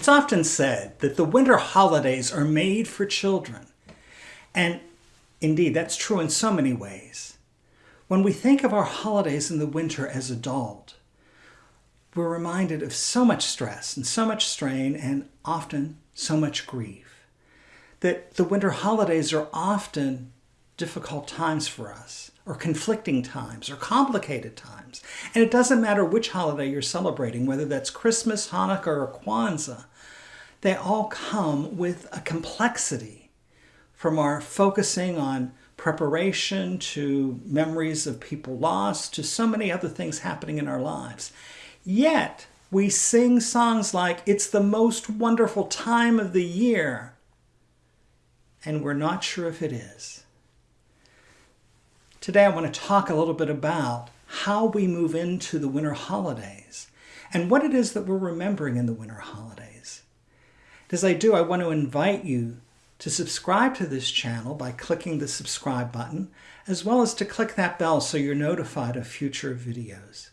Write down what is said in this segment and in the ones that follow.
It's often said that the winter holidays are made for children. And indeed, that's true in so many ways. When we think of our holidays in the winter as adult, we're reminded of so much stress and so much strain and often so much grief. That the winter holidays are often difficult times for us, or conflicting times, or complicated times. And it doesn't matter which holiday you're celebrating, whether that's Christmas, Hanukkah, or Kwanzaa, they all come with a complexity from our focusing on preparation to memories of people lost to so many other things happening in our lives. Yet, we sing songs like, It's the most wonderful time of the year, and we're not sure if it is. Today, I want to talk a little bit about how we move into the winter holidays and what it is that we're remembering in the winter holidays. As I do, I want to invite you to subscribe to this channel by clicking the subscribe button, as well as to click that bell so you're notified of future videos.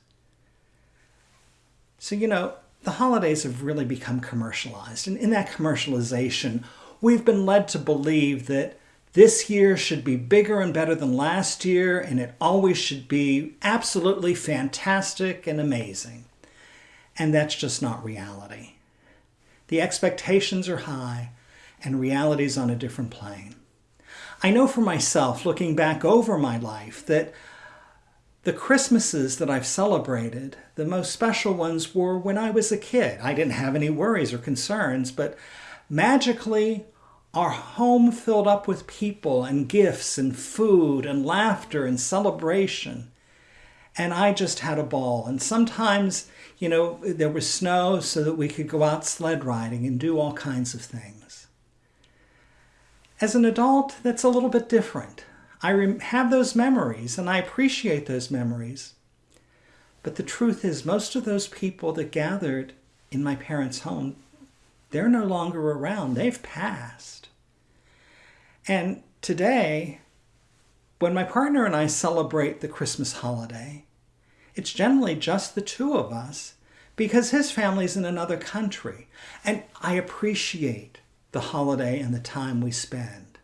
So, you know, the holidays have really become commercialized, and in that commercialization, we've been led to believe that this year should be bigger and better than last year, and it always should be absolutely fantastic and amazing. And that's just not reality. The expectations are high, and reality is on a different plane. I know for myself, looking back over my life, that the Christmases that I've celebrated, the most special ones were when I was a kid. I didn't have any worries or concerns, but magically our home filled up with people and gifts and food and laughter and celebration. And I just had a ball. And sometimes, you know, there was snow so that we could go out sled riding and do all kinds of things. As an adult, that's a little bit different. I have those memories and I appreciate those memories. But the truth is, most of those people that gathered in my parents' home, they're no longer around. They've passed. And today, when my partner and I celebrate the Christmas holiday, it's generally just the two of us because his family's in another country. And I appreciate the holiday and the time we spend.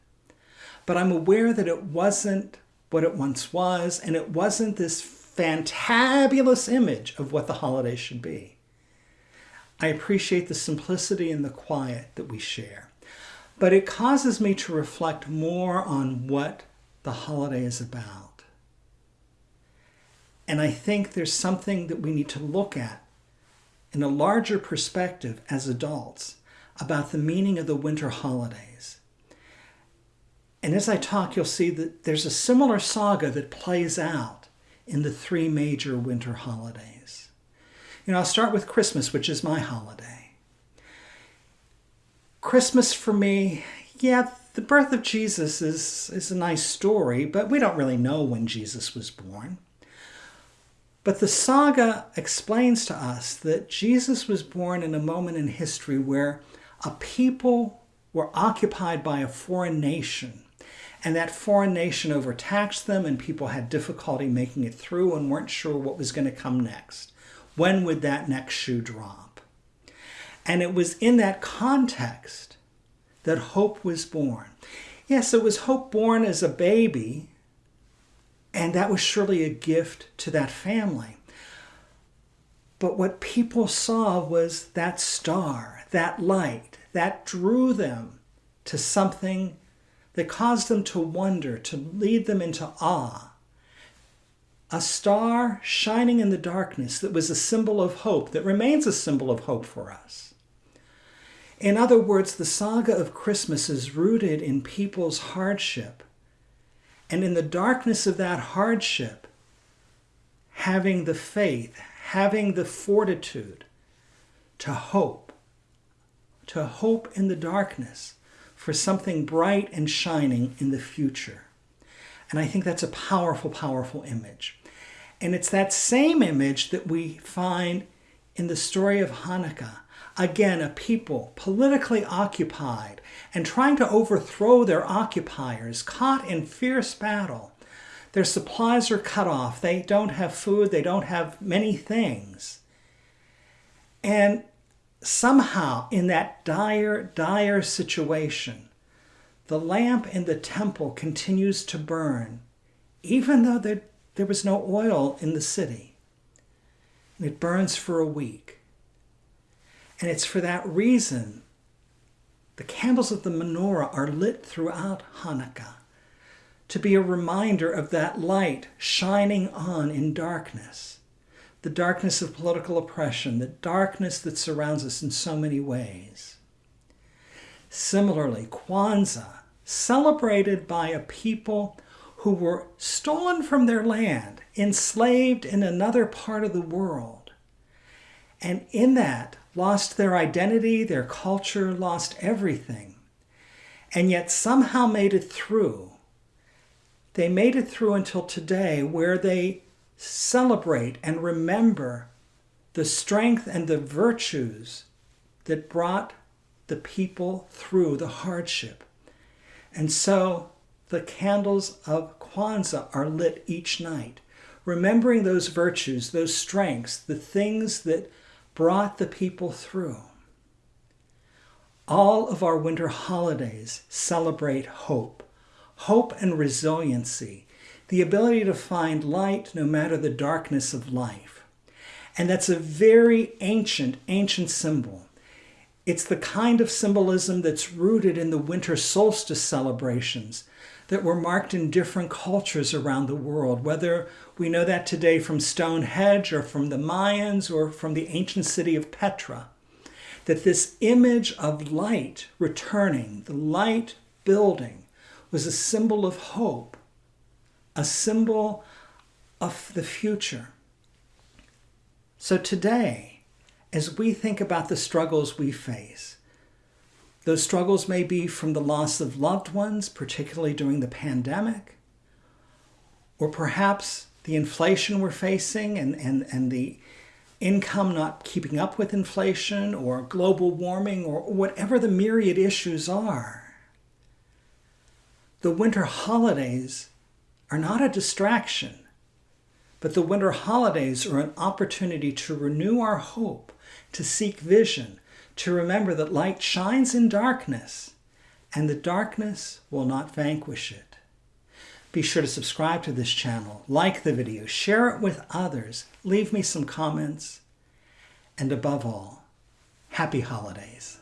But I'm aware that it wasn't what it once was, and it wasn't this fantabulous image of what the holiday should be. I appreciate the simplicity and the quiet that we share but it causes me to reflect more on what the holiday is about. And I think there's something that we need to look at in a larger perspective as adults about the meaning of the winter holidays. And as I talk, you'll see that there's a similar saga that plays out in the three major winter holidays. You know, I'll start with Christmas, which is my holiday. Christmas for me, yeah, the birth of Jesus is, is a nice story, but we don't really know when Jesus was born. But the saga explains to us that Jesus was born in a moment in history where a people were occupied by a foreign nation. And that foreign nation overtaxed them, and people had difficulty making it through and weren't sure what was going to come next. When would that next shoe drop? And it was in that context that hope was born. Yes, it was hope born as a baby, and that was surely a gift to that family. But what people saw was that star, that light, that drew them to something that caused them to wonder, to lead them into awe. A star shining in the darkness that was a symbol of hope, that remains a symbol of hope for us. In other words, the saga of Christmas is rooted in people's hardship. And in the darkness of that hardship, having the faith, having the fortitude to hope, to hope in the darkness for something bright and shining in the future. And I think that's a powerful, powerful image. And it's that same image that we find in the story of Hanukkah Again, a people politically occupied and trying to overthrow their occupiers, caught in fierce battle. Their supplies are cut off. They don't have food. They don't have many things. And somehow in that dire, dire situation, the lamp in the temple continues to burn, even though there, there was no oil in the city. And it burns for a week. And it's for that reason the candles of the menorah are lit throughout Hanukkah to be a reminder of that light shining on in darkness, the darkness of political oppression, the darkness that surrounds us in so many ways. Similarly, Kwanzaa, celebrated by a people who were stolen from their land, enslaved in another part of the world, and in that lost their identity, their culture, lost everything, and yet somehow made it through. They made it through until today, where they celebrate and remember the strength and the virtues that brought the people through the hardship. And so the candles of Kwanzaa are lit each night, remembering those virtues, those strengths, the things that brought the people through. All of our winter holidays celebrate hope, hope and resiliency, the ability to find light no matter the darkness of life. And that's a very ancient, ancient symbol. It's the kind of symbolism that's rooted in the winter solstice celebrations that were marked in different cultures around the world, whether we know that today from Stonehenge or from the Mayans or from the ancient city of Petra. That this image of light returning, the light building, was a symbol of hope, a symbol of the future. So today, as we think about the struggles we face, those struggles may be from the loss of loved ones, particularly during the pandemic, or perhaps the inflation we're facing and, and, and the income not keeping up with inflation, or global warming, or whatever the myriad issues are. The winter holidays are not a distraction, but the winter holidays are an opportunity to renew our hope, to seek vision, to remember that light shines in darkness, and the darkness will not vanquish it. Be sure to subscribe to this channel, like the video, share it with others, leave me some comments, and above all, happy holidays.